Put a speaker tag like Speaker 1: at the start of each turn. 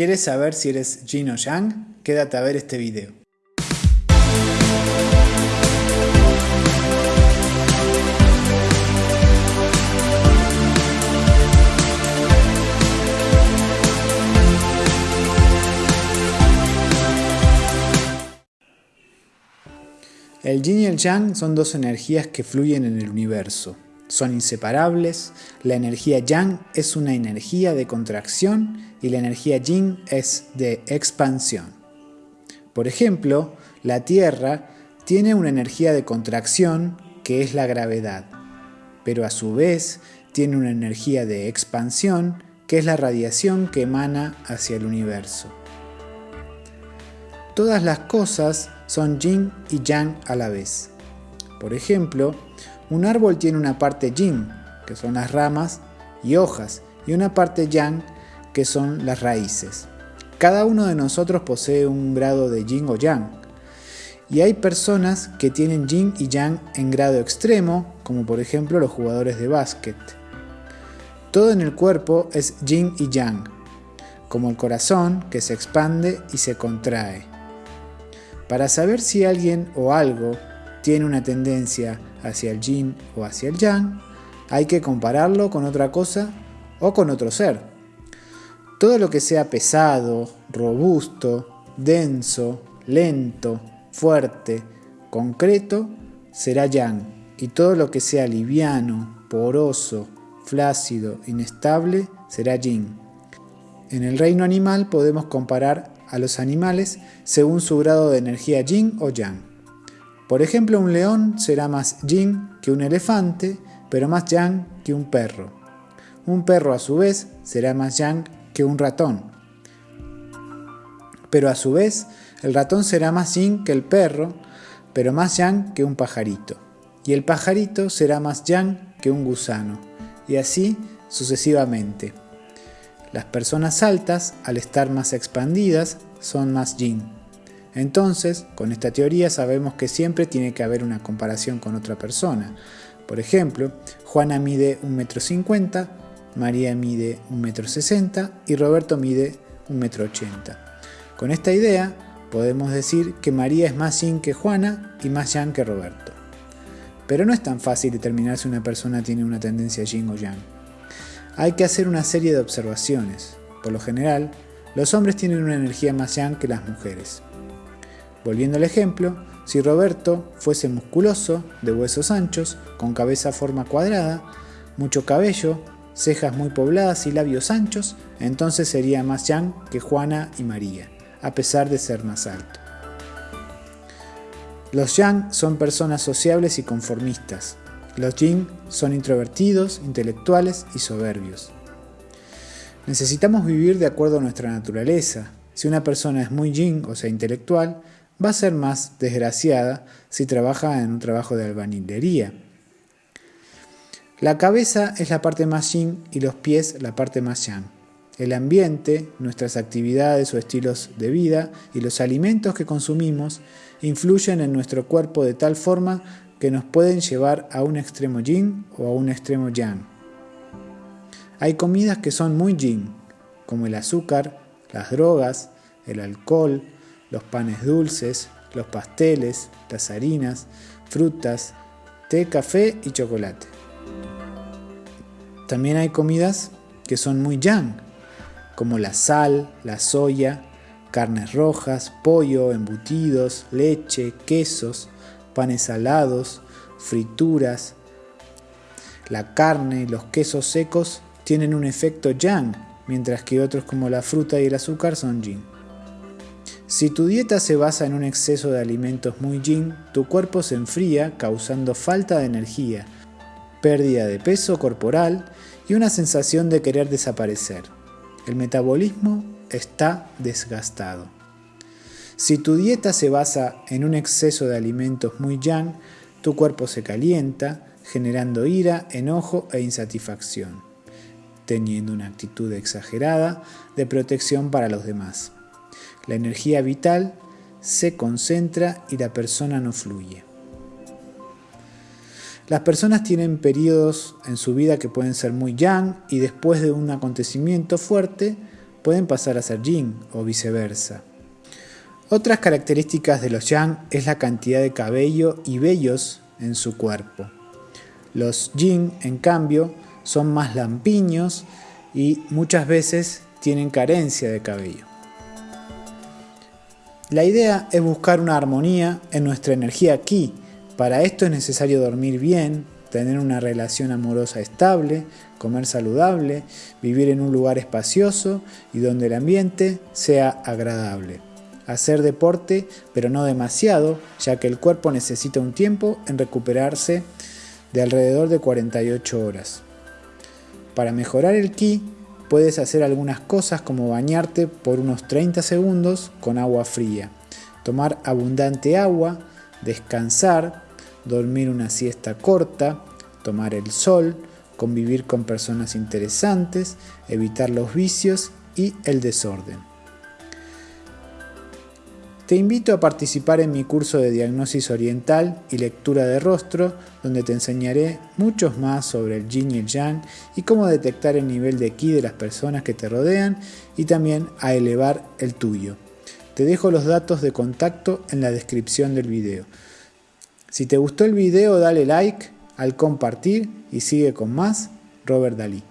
Speaker 1: ¿Quieres saber si eres yin o yang? Quédate a ver este video. El yin y el yang son dos energías que fluyen en el universo. Son inseparables, la energía yang es una energía de contracción y la energía yin es de expansión. Por ejemplo, la Tierra tiene una energía de contracción que es la gravedad, pero a su vez tiene una energía de expansión que es la radiación que emana hacia el universo. Todas las cosas son yin y yang a la vez. Por ejemplo, un árbol tiene una parte yin, que son las ramas y hojas, y una parte yang, que son las raíces. Cada uno de nosotros posee un grado de yin o yang. Y hay personas que tienen yin y yang en grado extremo, como por ejemplo los jugadores de básquet. Todo en el cuerpo es yin y yang, como el corazón que se expande y se contrae. Para saber si alguien o algo tiene una tendencia hacia el yin o hacia el yang, hay que compararlo con otra cosa o con otro ser. Todo lo que sea pesado, robusto, denso, lento, fuerte, concreto, será yang, y todo lo que sea liviano, poroso, flácido, inestable, será yin. En el reino animal podemos comparar a los animales según su grado de energía yin o yang. Por ejemplo, un león será más yin que un elefante, pero más yang que un perro. Un perro a su vez será más yang que un ratón. Pero a su vez, el ratón será más yin que el perro, pero más yang que un pajarito. Y el pajarito será más yang que un gusano. Y así sucesivamente. Las personas altas, al estar más expandidas, son más yin. Entonces, con esta teoría sabemos que siempre tiene que haber una comparación con otra persona. Por ejemplo, Juana mide 1,50 m, María mide 1,60 m y Roberto mide 1,80 m. Con esta idea, podemos decir que María es más yin que Juana y más yang que Roberto. Pero no es tan fácil determinar si una persona tiene una tendencia yin o yang hay que hacer una serie de observaciones. Por lo general, los hombres tienen una energía más yang que las mujeres. Volviendo al ejemplo, si Roberto fuese musculoso, de huesos anchos, con cabeza forma cuadrada, mucho cabello, cejas muy pobladas y labios anchos, entonces sería más yang que Juana y María, a pesar de ser más alto. Los yang son personas sociables y conformistas, los yin son introvertidos, intelectuales y soberbios. Necesitamos vivir de acuerdo a nuestra naturaleza. Si una persona es muy yin, o sea, intelectual, va a ser más desgraciada si trabaja en un trabajo de albañilería. La cabeza es la parte más yin y los pies la parte más yang. El ambiente, nuestras actividades o estilos de vida y los alimentos que consumimos influyen en nuestro cuerpo de tal forma que nos pueden llevar a un extremo yin o a un extremo yang. Hay comidas que son muy yin, como el azúcar, las drogas, el alcohol, los panes dulces, los pasteles, las harinas, frutas, té, café y chocolate. También hay comidas que son muy yang, como la sal, la soya, carnes rojas, pollo, embutidos, leche, quesos, panes salados, frituras. La carne y los quesos secos tienen un efecto yang, mientras que otros como la fruta y el azúcar son yin. Si tu dieta se basa en un exceso de alimentos muy yin, tu cuerpo se enfría causando falta de energía, pérdida de peso corporal y una sensación de querer desaparecer. El metabolismo está desgastado. Si tu dieta se basa en un exceso de alimentos muy yang, tu cuerpo se calienta, generando ira, enojo e insatisfacción, teniendo una actitud exagerada de protección para los demás. La energía vital se concentra y la persona no fluye. Las personas tienen periodos en su vida que pueden ser muy yang y después de un acontecimiento fuerte pueden pasar a ser yin o viceversa. Otras características de los yang es la cantidad de cabello y vellos en su cuerpo. Los yin, en cambio, son más lampiños y muchas veces tienen carencia de cabello. La idea es buscar una armonía en nuestra energía aquí. Para esto es necesario dormir bien, tener una relación amorosa estable, comer saludable, vivir en un lugar espacioso y donde el ambiente sea agradable. Hacer deporte, pero no demasiado, ya que el cuerpo necesita un tiempo en recuperarse de alrededor de 48 horas. Para mejorar el ki, puedes hacer algunas cosas como bañarte por unos 30 segundos con agua fría, tomar abundante agua, descansar, dormir una siesta corta, tomar el sol, convivir con personas interesantes, evitar los vicios y el desorden. Te invito a participar en mi curso de diagnosis oriental y lectura de rostro, donde te enseñaré muchos más sobre el yin y el yang y cómo detectar el nivel de ki de las personas que te rodean y también a elevar el tuyo. Te dejo los datos de contacto en la descripción del video. Si te gustó el video dale like al compartir y sigue con más Robert Dalí.